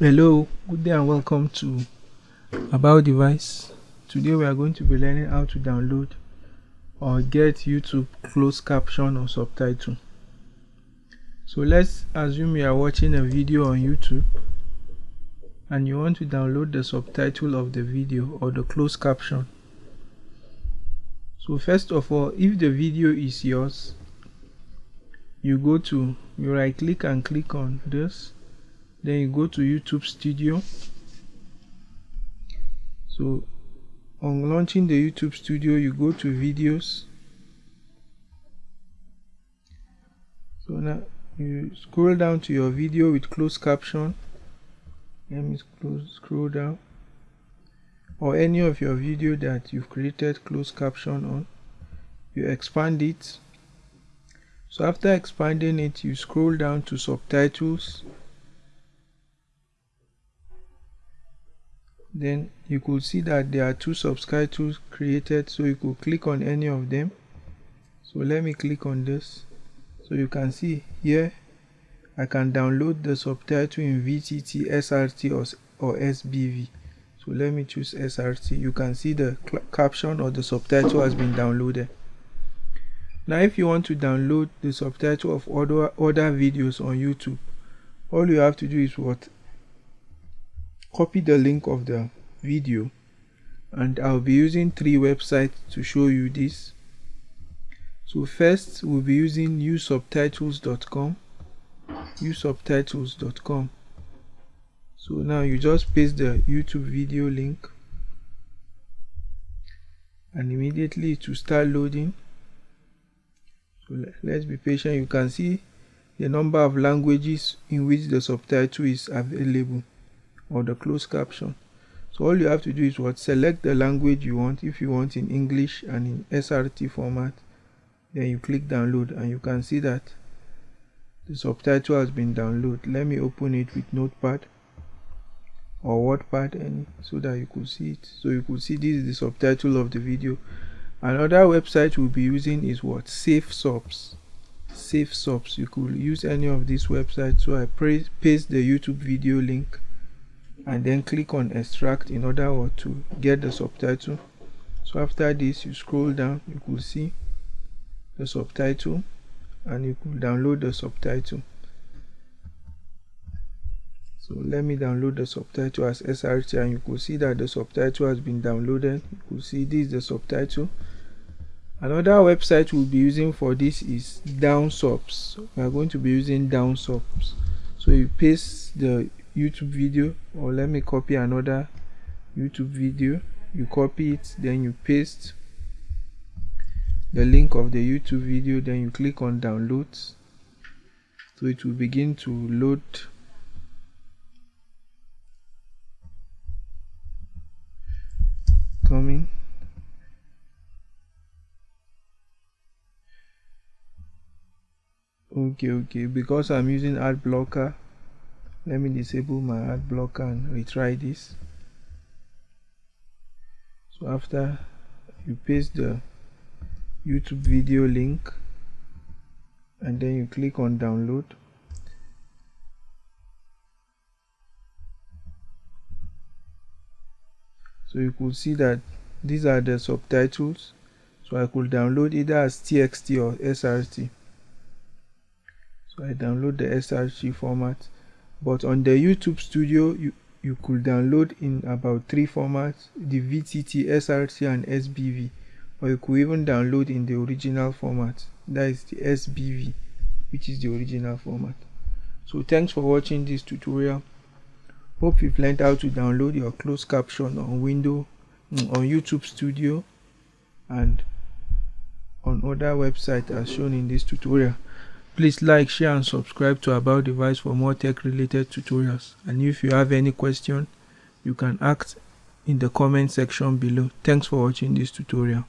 hello good day and welcome to about device. Today we are going to be learning how to download or get youtube closed caption or subtitle. So let's assume you are watching a video on youtube and you want to download the subtitle of the video or the closed caption. So first of all if the video is yours you go to you right click and click on this then you go to YouTube studio. So on launching the YouTube studio you go to videos. So now you scroll down to your video with closed caption. Let me scroll down. Or any of your video that you've created closed caption on. You expand it. So after expanding it you scroll down to subtitles then you could see that there are two subtitles created so you could click on any of them. So let me click on this. So you can see here I can download the subtitle in VTT, SRT or, or SBV so let me choose SRT you can see the caption or the subtitle has been downloaded. Now if you want to download the subtitle of other, other videos on YouTube all you have to do is what copy the link of the video and I'll be using three websites to show you this. So first we'll be using yousubtitles.com yousubtitles.com so now you just paste the YouTube video link and immediately to start loading. So let's be patient. You can see the number of languages in which the subtitle is available or the closed caption. So all you have to do is what? Select the language you want. If you want in english and in srt format then you click download and you can see that the subtitle has been downloaded. Let me open it with notepad or wordpad any so that you could see it. So you could see this is the subtitle of the video. Another website we'll be using is what? SaveSubs safe subs you could use any of these websites. So i paste the youtube video link and then click on extract in order to get the subtitle. So after this you scroll down you could see the subtitle and you could download the subtitle. So let me download the subtitle as srt and you could see that the subtitle has been downloaded. You could see this is the subtitle. Another website we'll be using for this is downsubs we are going to be using downsubs so you paste the youtube video or let me copy another youtube video. You copy it then you paste the link of the youtube video then you click on downloads so it will begin to load. Coming. Okay okay. Because i'm using ad blocker let me disable my ad blocker and retry this. So after you paste the youtube video link and then you click on download. So you could see that these are the subtitles. So I could download either as TXT or SRT so I download the SRT format but on the YouTube studio you you could download in about three formats the VTT, SRT and SBV or you could even download in the original format. That is the SBV which is the original format. So thanks for watching this tutorial. Hope you've learned how to download your closed caption on window mm, on YouTube studio and on other websites as shown in this tutorial Please like, share and subscribe to About Device for more tech related tutorials. And if you have any question, you can ask in the comment section below. Thanks for watching this tutorial.